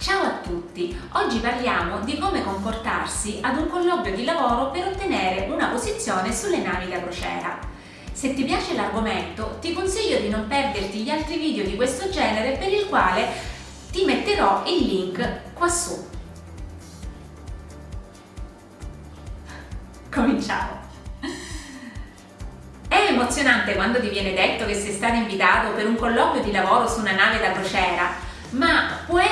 Ciao a tutti! Oggi parliamo di come comportarsi ad un colloquio di lavoro per ottenere una posizione sulle navi da crociera. Se ti piace l'argomento, ti consiglio di non perderti gli altri video di questo genere per il quale ti metterò il link qua su. Cominciamo! È emozionante quando ti viene detto che sei stato invitato per un colloquio di lavoro su una nave da crociera, ma può essere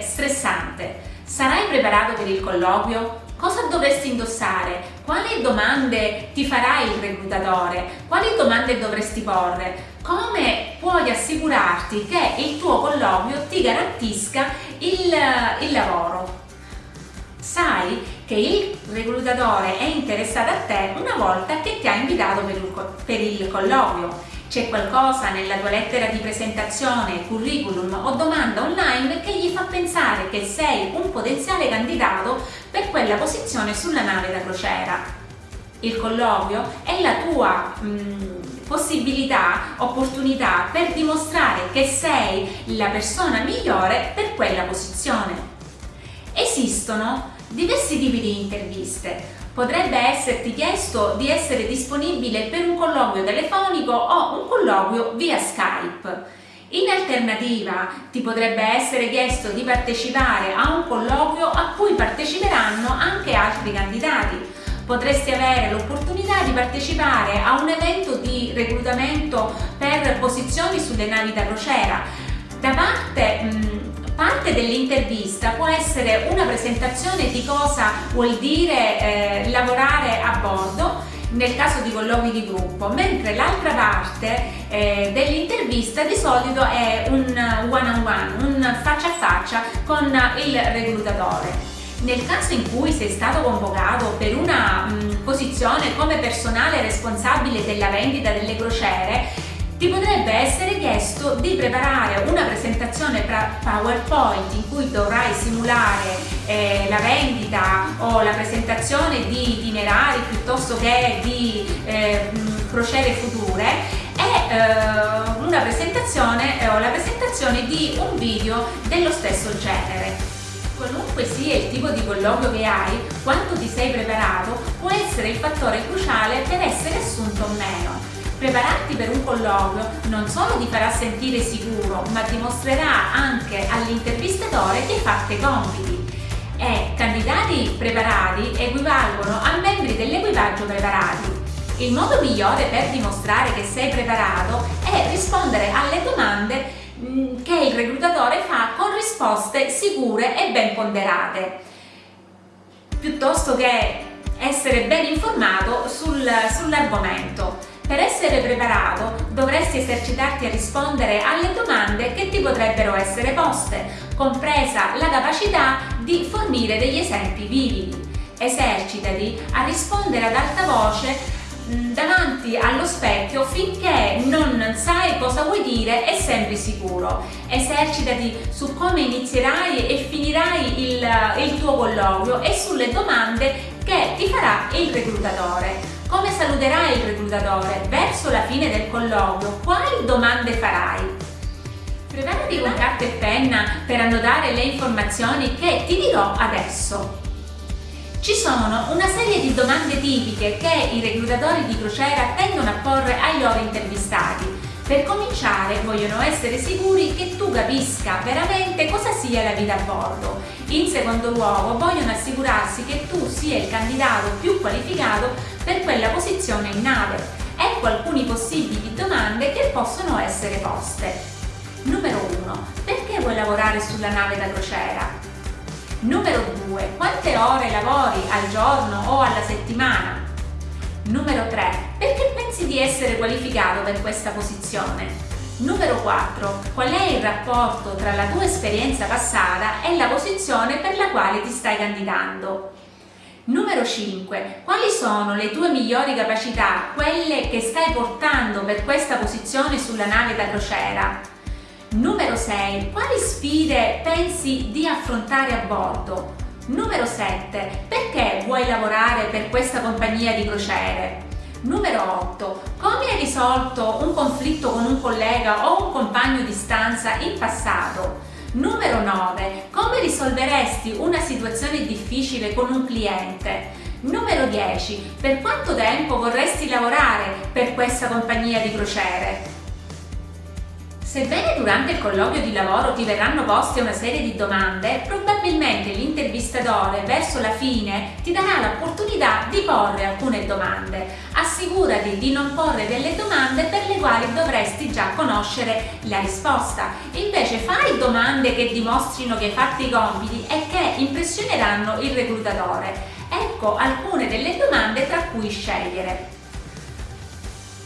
stressante. Sarai preparato per il colloquio? Cosa dovresti indossare? Quali domande ti farà il reclutatore? Quali domande dovresti porre? Come puoi assicurarti che il tuo colloquio ti garantisca il, il lavoro? sai che il reclutatore è interessato a te una volta che ti ha invitato per il, per il colloquio. C'è qualcosa nella tua lettera di presentazione, curriculum o domanda online che gli fa pensare che sei un potenziale candidato per quella posizione sulla nave da crociera. Il colloquio è la tua mh, possibilità, opportunità per dimostrare che sei la persona migliore per quella posizione. Esistono diversi tipi di interviste. Potrebbe esserti chiesto di essere disponibile per un colloquio telefonico o un colloquio via Skype. In alternativa ti potrebbe essere chiesto di partecipare a un colloquio a cui parteciperanno anche altri candidati. Potresti avere l'opportunità di partecipare a un evento di reclutamento per posizioni sulle navi da crociera. Da parte mh, Parte dell'intervista può essere una presentazione di cosa vuol dire eh, lavorare a bordo nel caso di colloqui di gruppo, mentre l'altra parte eh, dell'intervista di solito è un one on one, un faccia a faccia con il reclutatore. Nel caso in cui sei stato convocato per una mh, posizione come personale responsabile della vendita delle crociere, ti potrebbe essere chiesto di preparare una presentazione PowerPoint in cui dovrai simulare eh, la vendita o la presentazione di itinerari piuttosto che di eh, crociere future e eh, una presentazione eh, o la presentazione di un video dello stesso genere. Qualunque sia il tipo di colloquio che hai, quanto ti sei preparato può essere il fattore cruciale per essere assunto o meno. Prepararti per un colloquio non solo ti farà sentire sicuro, ma dimostrerà anche all'intervistatore che hai fatto i compiti. E candidati preparati equivalgono a membri dell'equipaggio preparati. Il modo migliore per dimostrare che sei preparato è rispondere alle domande mm, che il reclutatore fa con risposte sicure e ben ponderate, piuttosto che essere ben informato sul, sull'argomento. Per essere preparato dovresti esercitarti a rispondere alle domande che ti potrebbero essere poste, compresa la capacità di fornire degli esempi vividi. Esercitati a rispondere ad alta voce davanti allo specchio finché non sai cosa vuoi dire e sembri sicuro. Esercitati su come inizierai e finirai il, il tuo colloquio e sulle domande che ti farà il reclutatore. Come saluterai il reclutatore? Verso la fine del colloquio, quali domande farai? Preparati con carta e penna per annotare le informazioni che ti dirò adesso. Ci sono una serie di domande tipiche che i reclutatori di crociera tendono a porre ai loro intervistati. Per cominciare vogliono essere sicuri che tu capisca veramente cosa sia la vita a bordo. In secondo luogo vogliono assicurarsi che tu sia il candidato più qualificato per quella posizione in nave. Ecco alcuni possibili domande che possono essere poste. Numero 1. Perché vuoi lavorare sulla nave da crociera? Numero 2. Quante ore lavori al giorno o alla settimana? Numero 3. Perché pensi di essere qualificato per questa posizione? Numero 4. Qual è il rapporto tra la tua esperienza passata e la posizione per la quale ti stai candidando? Numero 5. Quali sono le tue migliori capacità, quelle che stai portando per questa posizione sulla nave da crociera? Numero 6. Quali sfide pensi di affrontare a bordo? Numero 7. Perché vuoi lavorare per questa compagnia di crociere? Numero 8. Come hai risolto un conflitto con un collega o un compagno di stanza in passato? Numero 9. Come risolveresti una situazione difficile con un cliente? Numero 10. Per quanto tempo vorresti lavorare per questa compagnia di crociere? Sebbene durante il colloquio di lavoro ti verranno poste una serie di domande, probabilmente l'intervistatore verso la fine ti darà l'opportunità di porre alcune domande. Assicurati di non porre delle domande per le quali dovresti già conoscere la risposta. Invece fai domande che dimostrino che hai fatto i compiti e che impressioneranno il reclutatore. Ecco alcune delle domande tra cui scegliere.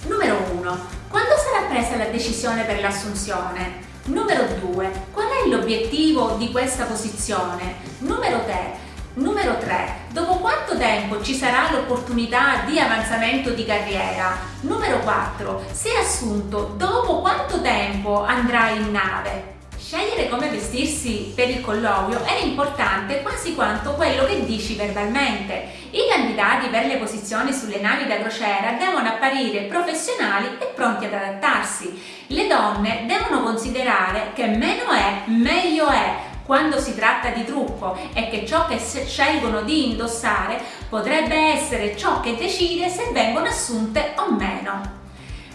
Numero 1. Quando sarà presa la decisione per l'assunzione? Numero 2. Qual è l'obiettivo di questa posizione? Numero 3. Numero 3. Dopo quanto tempo ci sarà l'opportunità di avanzamento di carriera? Numero 4. Se assunto, dopo quanto tempo andrai in nave? Scegliere come vestirsi per il colloquio è importante quasi quanto quello che dici verbalmente. I candidati per le posizioni sulle navi da crociera devono apparire professionali e pronti ad adattarsi. Le donne devono considerare che meno è, meglio è quando si tratta di trucco e che ciò che scelgono di indossare potrebbe essere ciò che decide se vengono assunte o meno.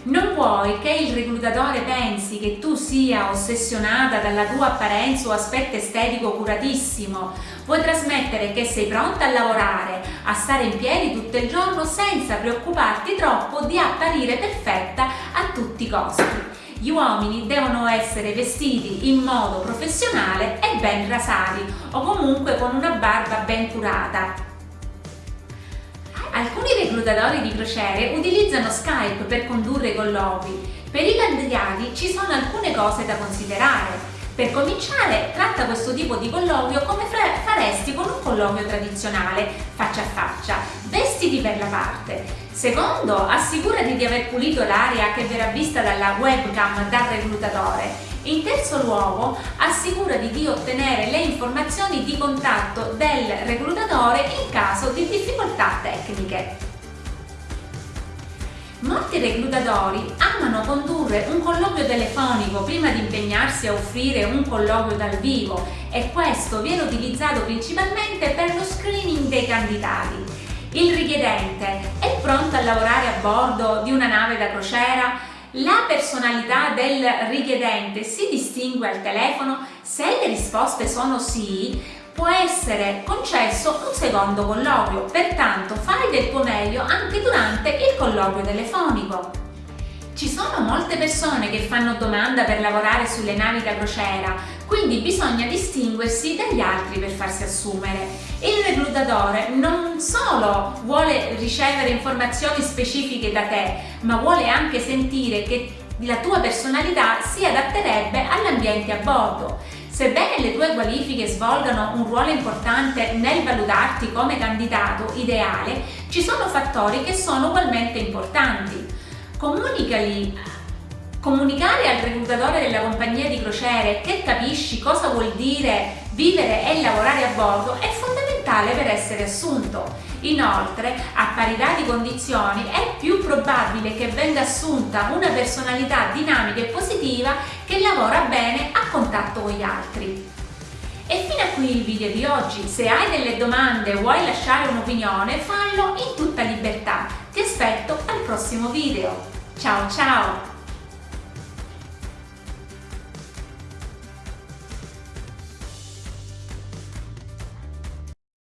Non vuoi che il reclutatore pensi che tu sia ossessionata dalla tua apparenza o aspetto estetico curatissimo. Vuoi trasmettere che sei pronta a lavorare, a stare in piedi tutto il giorno senza preoccuparti troppo di apparire perfetta a tutti i costi. Gli uomini devono essere vestiti in modo professionale e ben rasati o comunque con una barba ben curata Alcuni reclutatori di crociere utilizzano Skype per condurre colloqui. Per i candidati ci sono alcune cose da considerare. Per cominciare, tratta questo tipo di colloquio come faresti con un colloquio tradizionale, faccia a faccia. Vestiti per la parte. Secondo, assicurati di aver pulito l'area che verrà vista dalla webcam dal reclutatore in terzo luogo, assicurati di ottenere le informazioni di contatto del reclutatore in caso di difficoltà tecniche. Molti reclutatori amano condurre un colloquio telefonico prima di impegnarsi a offrire un colloquio dal vivo e questo viene utilizzato principalmente per lo screening dei candidati. Il richiedente è pronto a lavorare a bordo di una nave da crociera la personalità del richiedente si distingue al telefono? Se le risposte sono sì, può essere concesso un secondo colloquio, pertanto fai del tuo meglio anche durante il colloquio telefonico. Ci sono molte persone che fanno domanda per lavorare sulle navi da crociera, quindi bisogna distinguersi dagli altri per farsi assumere. Il reclutatore non solo vuole ricevere informazioni specifiche da te, ma vuole anche sentire che la tua personalità si adatterebbe all'ambiente a bordo. Sebbene le tue qualifiche svolgano un ruolo importante nel valutarti come candidato ideale, ci sono fattori che sono ugualmente importanti comunicali comunicare al reclutatore della compagnia di crociere che capisci cosa vuol dire vivere e lavorare a bordo è fondamentale per essere assunto. Inoltre, a parità di condizioni, è più probabile che venga assunta una personalità dinamica e positiva che lavora bene a contatto con gli altri. E fino a qui il video di oggi. Se hai delle domande o vuoi lasciare un'opinione, fallo in tutta libertà. Ti aspetto al prossimo video. Ciao ciao!